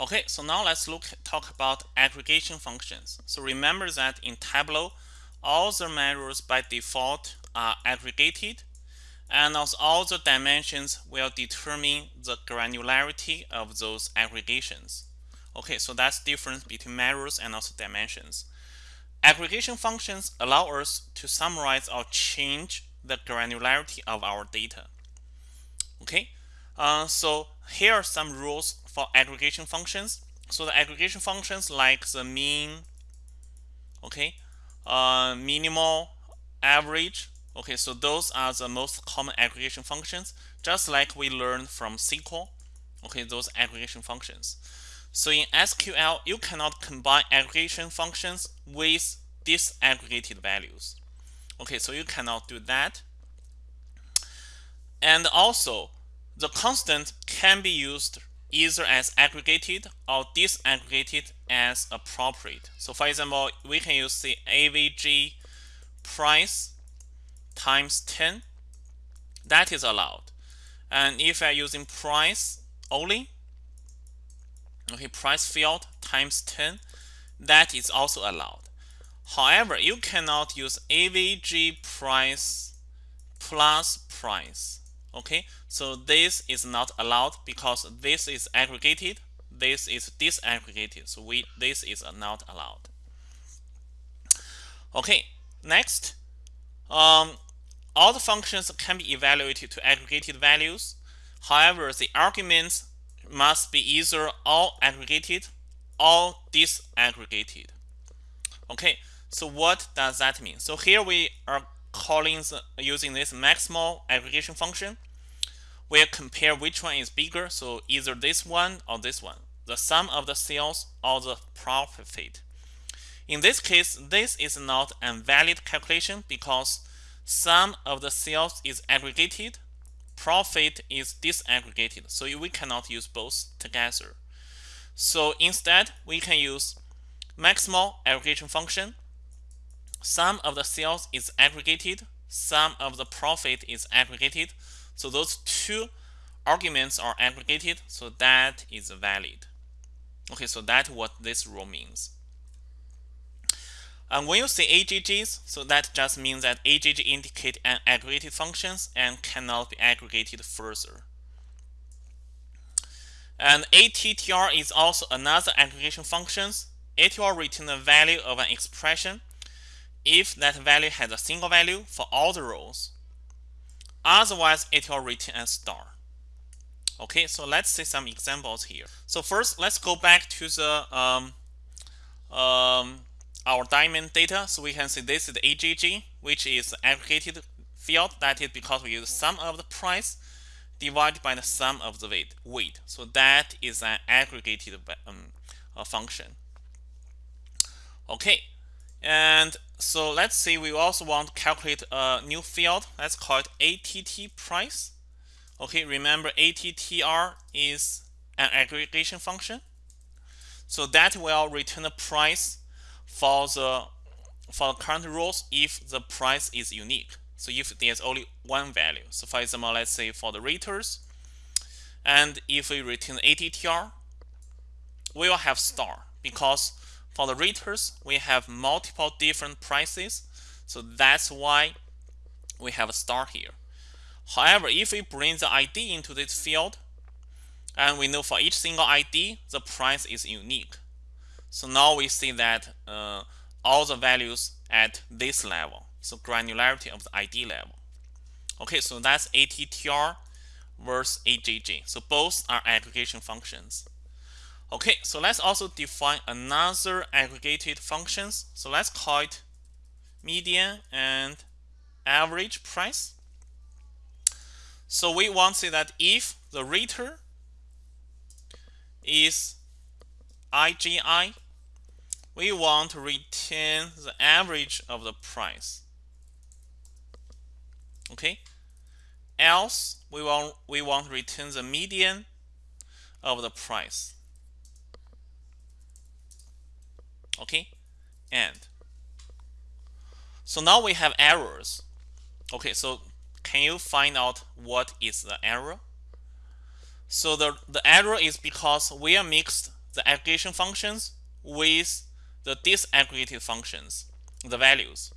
Okay, so now let's look talk about aggregation functions. So remember that in Tableau, all the measures by default are aggregated and also all the dimensions will determine the granularity of those aggregations. Okay, so that's difference between measures and also dimensions. Aggregation functions allow us to summarize or change the granularity of our data. Okay, uh, so here are some rules for aggregation functions. So the aggregation functions like the mean, okay, uh, minimal, average. Okay, so those are the most common aggregation functions, just like we learned from SQL. Okay, those aggregation functions. So in SQL, you cannot combine aggregation functions with disaggregated values. Okay, so you cannot do that. And also, the constant can be used either as aggregated or disaggregated as appropriate. So for example, we can use the AVG price times 10. That is allowed. And if I'm using price only, okay, price field times 10, that is also allowed. However, you cannot use AVG price plus price okay so this is not allowed because this is aggregated this is disaggregated. So we this is not allowed. Okay next um, all the functions can be evaluated to aggregated values. However the arguments must be either all aggregated or disaggregated. Okay so what does that mean? So here we are calling the, using this maximal aggregation function, we'll compare which one is bigger. So either this one or this one, the sum of the sales or the profit. In this case, this is not a valid calculation because sum of the sales is aggregated, profit is disaggregated. So we cannot use both together. So instead, we can use maximal aggregation function sum of the sales is aggregated, sum of the profit is aggregated. So those two arguments are aggregated, so that is valid. Okay, so that's what this rule means. And when you say AGGs, so that just means that AGG indicate an aggregated functions and cannot be aggregated further. And ATTR is also another aggregation functions. It will return the value of an expression if that value has a single value for all the rows. Otherwise, it will return a star. Okay, so let's see some examples here. So first, let's go back to the um, um, our diamond data. So we can see this is the AGG, which is aggregated field. That is because we use sum of the price divided by the sum of the weight. weight. So that is an aggregated um, function. Okay, and so let's say we also want to calculate a new field. Let's call it ATT price. Okay, remember ATTR is an aggregation function. So that will return the price for the for the current rows if the price is unique. So if there's only one value. So for example, let's say for the raters, and if we return ATTR, we will have star because for the raters, we have multiple different prices. So that's why we have a star here. However, if we bring the ID into this field, and we know for each single ID, the price is unique. So now we see that uh, all the values at this level. So granularity of the ID level. Okay, so that's ATTR versus AGG. So both are aggregation functions. Okay, so let's also define another aggregated functions. So let's call it median and average price. So we want to say that if the rater is IGI, we want to retain the average of the price. Okay. Else we want we want to retain the median of the price. Okay and so now we have errors okay so can you find out what is the error so the the error is because we are mixed the aggregation functions with the disaggregated functions, the values.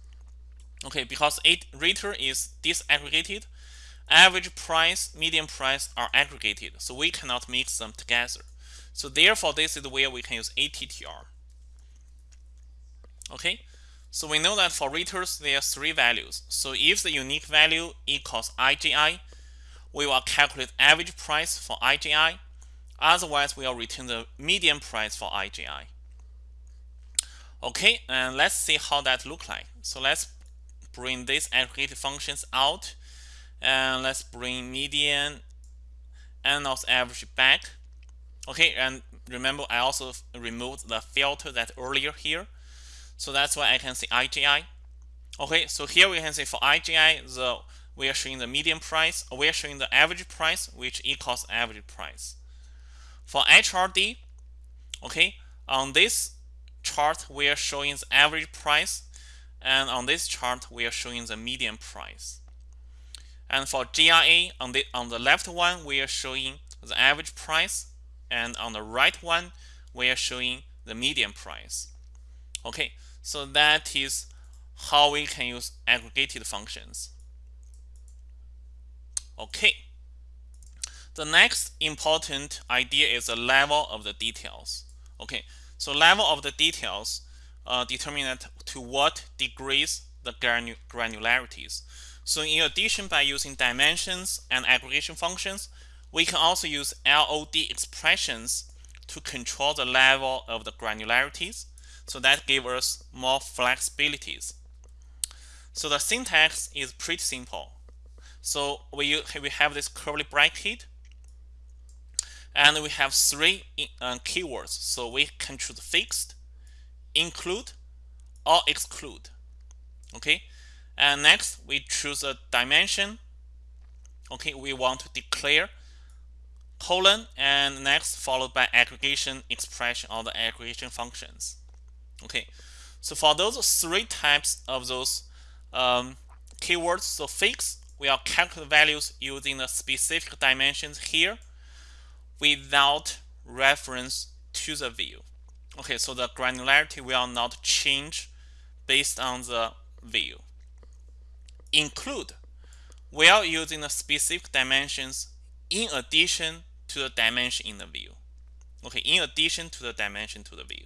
Okay, because it rater is disaggregated, average price, median price are aggregated, so we cannot mix them together. So therefore, this is where we can use ATTR. Okay, so we know that for raters, there are three values. So if the unique value equals IGI, we will calculate average price for IGI. Otherwise, we will return the median price for IGI. Okay, and let's see how that look like. So let's bring these aggregated functions out. And let's bring median and also average back. Okay, and remember I also removed the filter that earlier here. So that's why I can say IGI. Okay, so here we can say for IGI, the we are showing the median price, we are showing the average price, which equals average price. For HRD, okay, on this chart, we are showing the average price, and on this chart, we are showing the median price. And for GRA, on the on the left one, we are showing the average price, and on the right one, we are showing the median price. Okay, so that is how we can use aggregated functions. Okay. The next important idea is the level of the details. Okay, so level of the details uh, determine to what degrees the granularities. So in addition, by using dimensions and aggregation functions, we can also use LOD expressions to control the level of the granularities. So that gives us more flexibilities. So the syntax is pretty simple. So we, we have this curly bracket and we have three uh, keywords. So we can choose fixed, include, or exclude. Okay. And next we choose a dimension. Okay, we want to declare colon and next followed by aggregation expression or the aggregation functions. Okay, so for those three types of those um, keywords, so fix, we will calculate values using the specific dimensions here without reference to the view. Okay, so the granularity will not change based on the view. Include, we are using the specific dimensions in addition to the dimension in the view. Okay, in addition to the dimension to the view.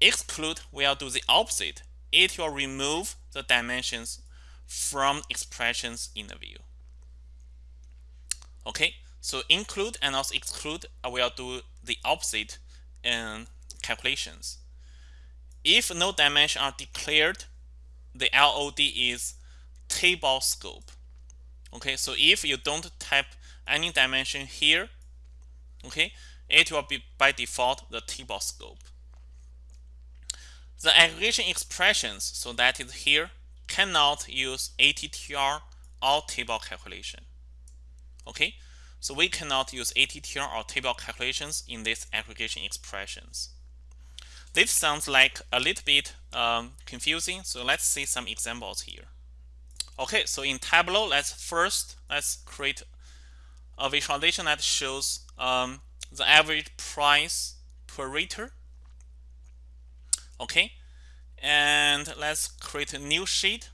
Exclude will do the opposite. It will remove the dimensions from expressions in the view. Okay, so include and also exclude uh, will do the opposite in calculations. If no dimension are declared, the LOD is table scope. Okay, so if you don't type any dimension here, okay, it will be by default the table scope. The aggregation expressions, so that is here, cannot use ATTR or table calculation. Okay, so we cannot use ATTR or table calculations in these aggregation expressions. This sounds like a little bit um, confusing, so let's see some examples here. Okay, so in Tableau, let's first let's create a visualization that shows um, the average price per rater. Okay, and let's create a new sheet.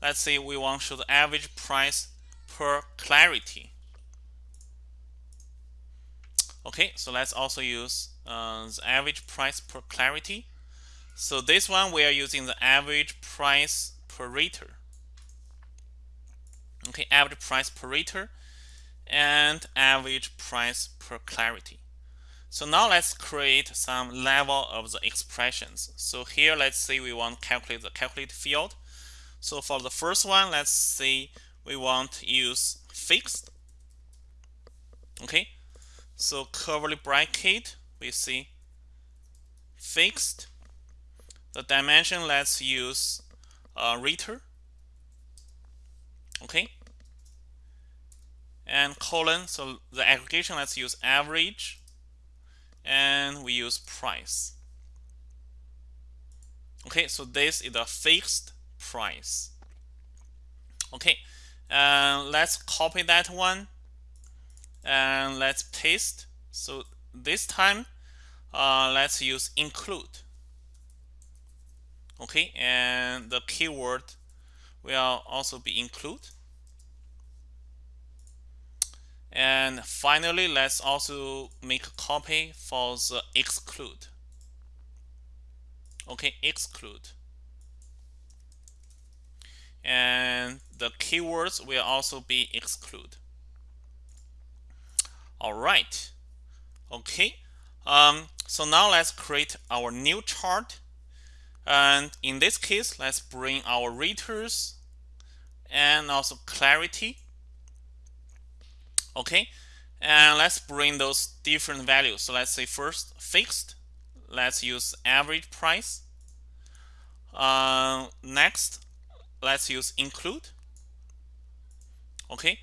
Let's say we want to show the average price per clarity. Okay, so let's also use uh, the average price per clarity. So this one we are using the average price per rater. Okay, average price per rater and average price per clarity. So now let's create some level of the expressions. So here, let's say we want to calculate the calculate field. So for the first one, let's say we want to use fixed. Okay, so curly bracket, we see fixed. The dimension, let's use uh, rater. Okay, and colon, so the aggregation, let's use average and we use price. Okay, so this is a fixed price. Okay, uh, let's copy that one and let's paste. So this time uh, let's use include okay and the keyword will also be include and finally let's also make a copy for the exclude. Okay exclude. And the keywords will also be exclude. All right. Okay um, so now let's create our new chart. And in this case let's bring our raters and also clarity okay? And let's bring those different values. So let's say first fixed. Let's use average price. Uh, next let's use include. Okay?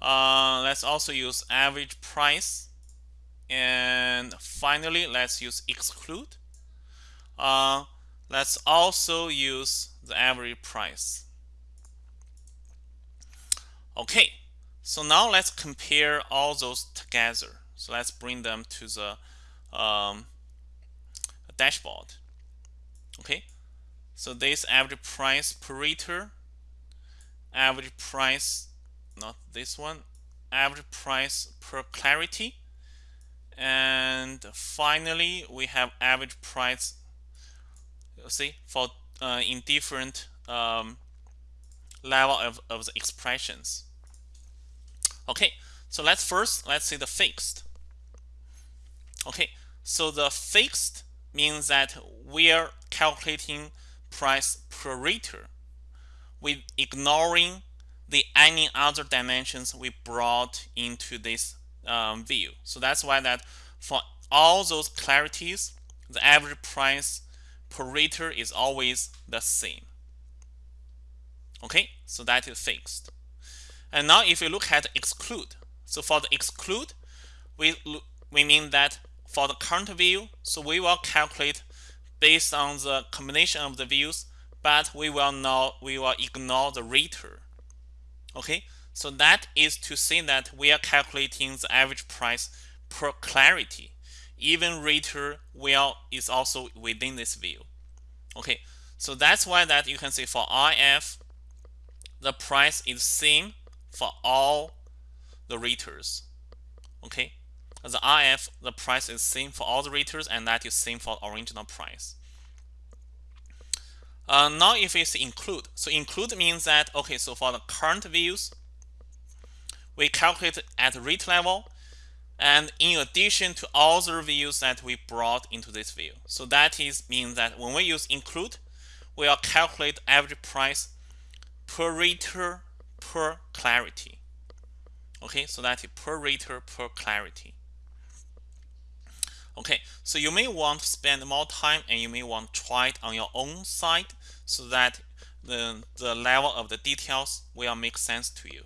Uh, let's also use average price. And finally let's use exclude. Uh, let's also use the average price. Okay so now let's compare all those together. So let's bring them to the um, dashboard. Okay? So this average price per liter average price not this one average price per clarity and finally we have average price see for uh, in different um, level of, of the expressions okay so let's first let's see the fixed okay so the fixed means that we are calculating price per liter with ignoring the any other dimensions we brought into this um, view. So that's why that for all those clarities, the average price per liter is always the same. Okay, so that is fixed. And now if you look at exclude, so for the exclude, we, we mean that for the current view, so we will calculate based on the combination of the views, but we will not we will ignore the liter. Okay, so that is to say that we are calculating the average price per clarity. Even liter will is also within this view. Okay, so that's why that you can say for IF, the price is same for all the liters. Okay, the IF, the price is same for all the liters, and that is same for original price. Uh, now if it's include, so include means that, okay, so for the current views, we calculate at rate level, and in addition to all the views that we brought into this view. So that is means that when we use include, we will calculate average price per liter per clarity. Okay, so that is per liter per clarity. Okay, so you may want to spend more time and you may want to try it on your own side so that the, the level of the details will make sense to you.